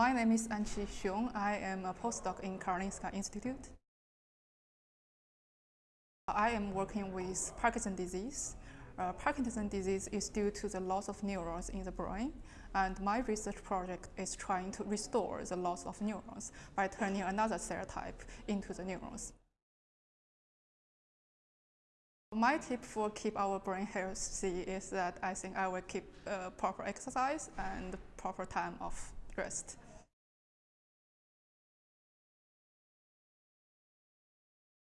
My name is Anqi Xiong. I am a postdoc in Karolinska Institute. I am working with Parkinson's disease. Uh, Parkinson's disease is due to the loss of neurons in the brain, and my research project is trying to restore the loss of neurons by turning another cell type into the neurons. My tip for keep our brain healthy is that I think I will keep uh, proper exercise and proper time of rest.